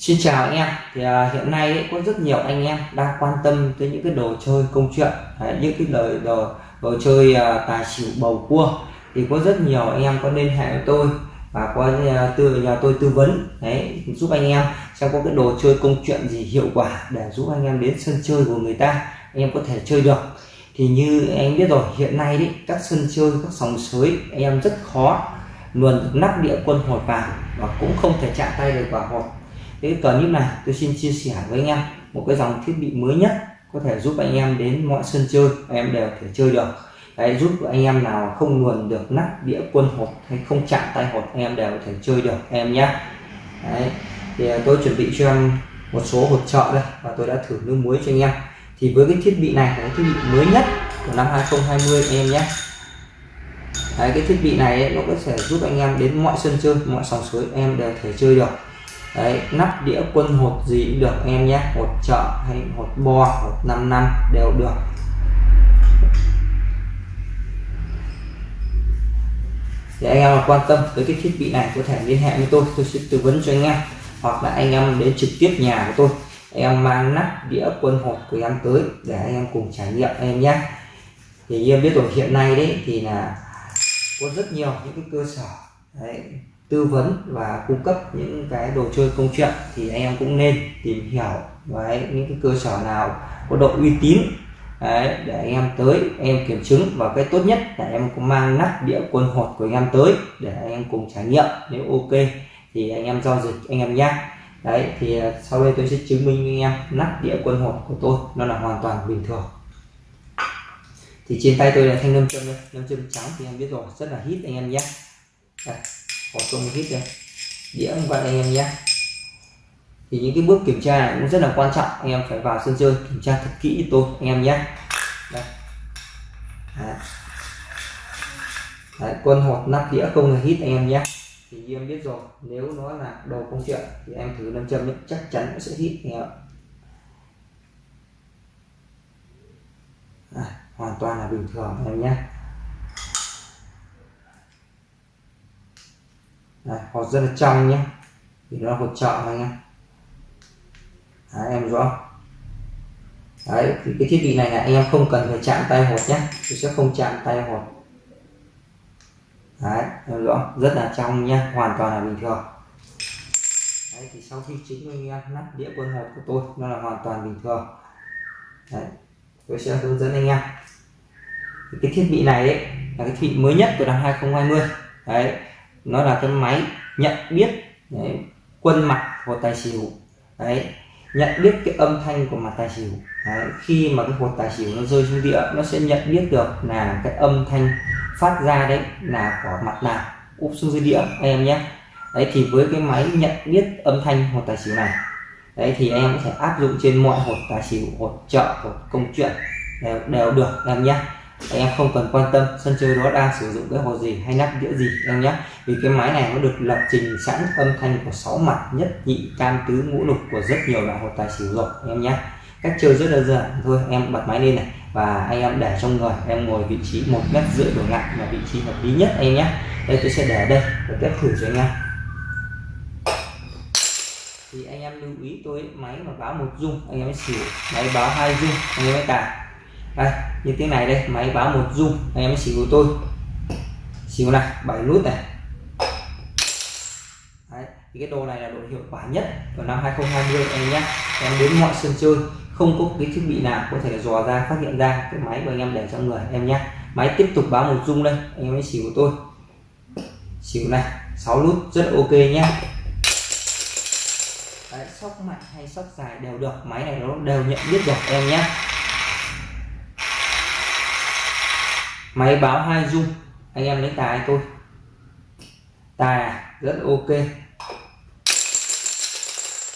Xin chào anh em. Thì à, hiện nay ấy, có rất nhiều anh em đang quan tâm tới những cái đồ chơi công chuyện. Đấy, những cái lời đồ đồ chơi à, tài xỉu bầu cua. Thì có rất nhiều anh em có liên hệ với tôi và có à, từ nhà tôi tư vấn. Đấy giúp anh em xem có cái đồ chơi công chuyện gì hiệu quả để giúp anh em đến sân chơi của người ta. Anh em có thể chơi được. Thì như anh biết rồi hiện nay đấy các sân chơi các sòng sới anh em rất khó luôn nắp địa quân hột vào và cũng không thể chạm tay được vào hột cái clip này tôi xin chia sẻ với anh em một cái dòng thiết bị mới nhất có thể giúp anh em đến mọi sân chơi anh em đều thể chơi được. Đấy, giúp anh em nào không luồn được nắp đĩa quân hột hay không chạm tay hột anh em đều có thể chơi được em nhé. Đấy, thì à, tôi chuẩn bị cho em một số hột trợ đây và tôi đã thử nước muối cho anh em. Thì với cái thiết bị này là cái thiết bị mới nhất của năm 2020 anh em nhé. Đấy, cái thiết bị này ấy, nó có thể giúp anh em đến mọi sân chơi mọi sòng suối em đều thể chơi được đấy nắp đĩa quân hột gì cũng được em nhé. Hột chợ hay hột bo hột 5 năm đều được. Thì anh em quan tâm tới cái thiết bị này có thể liên hệ với tôi tôi sẽ tư vấn cho anh em. Hoặc là anh em đến trực tiếp nhà của tôi em mang nắp đĩa quân hột của em tới để anh em cùng trải nghiệm anh em nhé. Thì em biết rồi hiện nay đấy thì là có rất nhiều những cái cơ sở. Đấy, tư vấn và cung cấp những cái đồ chơi công chuyện thì anh em cũng nên tìm hiểu với những cái cơ sở nào có độ uy tín Đấy, để anh em tới anh em kiểm chứng. Và cái tốt nhất là em cũng mang nắp đĩa quân hột của anh em tới để anh em cùng trải nghiệm. Nếu ok thì anh em giao dịch anh em nhé đấy thì à, sau đây tôi sẽ chứng minh với anh em nắp đĩa quân hột của tôi nó là hoàn toàn bình thường. Thì trên tay tôi là thanh nâm châm đây. Nâm châm trắng thì em biết rồi rất là hít anh em nhé. Đây có công hít đây đĩa anh anh em nhé thì những cái bước kiểm tra này cũng rất là quan trọng. Anh em phải vào sân chơi kiểm tra thật kỹ tôi anh em nhé đây. Đấy. Đấy, quân hột nắp đĩa không hề hít anh em nhé thì em biết rồi nếu nó là đồ công chuyện thì em thử nam châm chắc chắn nó sẽ hít anh em à, hoàn toàn là bình thường anh em nhé Đấy, hột rất là trong nhé. Thì nó hột trợ anh em Đấy, em rõ. Đấy, thì cái thiết bị này là anh em không cần phải chạm tay hột nhé. Tôi sẽ không chạm tay hột. Đấy, em rõ. Rất là trong nhé. Hoàn toàn là bình thường. Đấy, thì sau khi chính anh em nắp đĩa quân hột của tôi nó là hoàn toàn bình thường. Đấy, tôi sẽ hướng dẫn anh em. Thì cái thiết bị này ấy, là cái thiết bị mới nhất của năm 2020 đấy nó là cái máy nhận biết đấy, quân mặt của tài xỉu. Đấy nhận biết cái âm thanh của mặt tài xỉu. Đấy, khi mà cái hột tài xỉu nó rơi xuống địa nó sẽ nhận biết được là cái âm thanh phát ra đấy là của mặt nào úp xuống dưới đĩa anh em nhé. Đấy thì với cái máy nhận biết âm thanh hột tài xỉu này đấy thì em có thể áp dụng trên mọi hột tài xỉu hột chợ hột công chuyện đều, đều được em nhé anh em không cần quan tâm, sân chơi đó đang sử dụng cái hồ gì hay nắp đĩa gì, em nhé. Vì cái máy này nó được lập trình sẵn âm thanh của sáu mặt nhất nhị tam tứ ngũ lục của rất nhiều loại hồ tài xỉu rồi, em nhé. Cách chơi rất đơn giản, thôi em bật máy lên này, và anh em để trong người, em ngồi vị trí một mét rưỡi đổ lại là vị trí hợp lý nhất, em nhé. Đây tôi sẽ để đây và test thử cho anh em. Thì anh em lưu ý, tôi máy mà báo một dung, anh em mới xỉu, máy báo hai dung, anh em mới tài đây như tiếng này đây máy báo một dung anh em xỉu của tôi. Xỉu này bảy nút này. Đấy, thì cái đồ này là đồ hiệu quả nhất của năm 2020 anh nhé. Em đến mọi sân chơi không có cái thiết bị nào có thể dò ra phát hiện ra cái máy của anh em để trong người em nhé. Máy tiếp tục báo một dung đây anh em mới xỉu của tôi. Xỉu này 6 nút rất ok nhé. Đấy, sóc mạnh hay sóc dài đều được máy này nó đều nhận biết được em nhé. Máy báo hai dung. Anh em lấy tài tôi tài à? rất ok.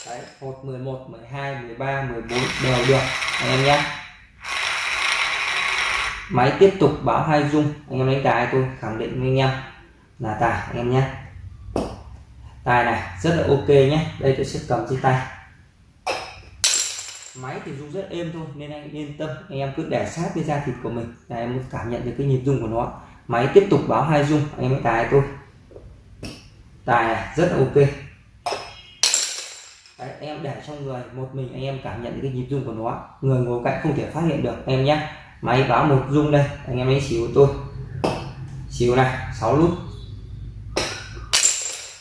Đấy, hai 11 12 13 14 đều được. Anh em nhé. Máy tiếp tục báo hai dung. Anh em lấy tài tôi khẳng định với anh em là tài anh em nhé. Tài này rất là ok nhé. Đây tôi sẽ cầm trên tay máy thì rung rất êm thôi nên anh yên tâm. Anh em cứ để sát với da thịt của mình. Là em muốn cảm nhận được cái nhịp rung của nó. Máy tiếp tục báo hai rung. Anh em mới tài tôi. Tài này rất là ok. Đấy, anh em để trong người. Một mình anh em cảm nhận cái nhịp rung của nó. Người ngồi cạnh không thể phát hiện được. Em nhé. Máy báo một rung đây. Anh em ấy xíu tôi. Xíu này 6 nút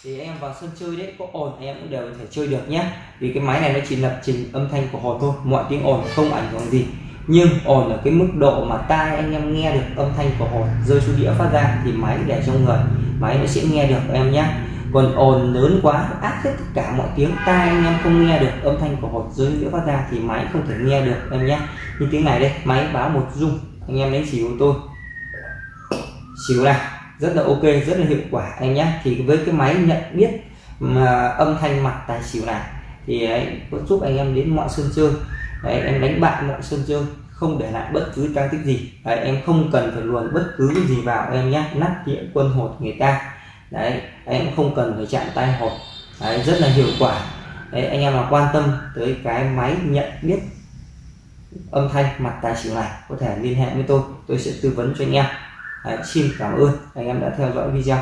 thì anh em vào sân chơi đấy, có ồn em cũng đều có thể chơi được nhé. Vì cái máy này nó chỉ lập trình âm thanh của hồn thôi, mọi tiếng ồn không ảnh hưởng gì. Nhưng ồn ở cái mức độ mà tai anh em nghe được âm thanh của hồn rơi xuống đĩa phát ra thì máy để trong người, máy nó sẽ nghe được em nhé. Còn ồn lớn quá áp hết tất cả mọi tiếng, tai anh em không nghe được âm thanh của hột rơi đĩa phát ra thì máy không thể nghe được em nhé. Như tiếng này đây, máy báo một rung, anh em lấy xíu tôi. Xíu này rất là ok rất là hiệu quả anh nhé thì với cái máy nhận biết mà âm thanh mặt tài xỉu này thì ấy, có giúp anh em đến mọi sân chơi. Đấy, em đánh bại mọi sân chơi không để lại bất cứ trang tích gì. Đấy, em không cần phải luồn bất cứ cái gì vào em nhé nắp đĩa quân hột người ta. Đấy em không cần phải chạm tay hột. Đấy, rất là hiệu quả. Đấy anh em mà quan tâm tới cái máy nhận biết âm thanh mặt tài xỉu này có thể liên hệ với tôi. Tôi sẽ tư vấn cho anh em. Đấy, xin cảm ơn. Anh em đã theo dõi video.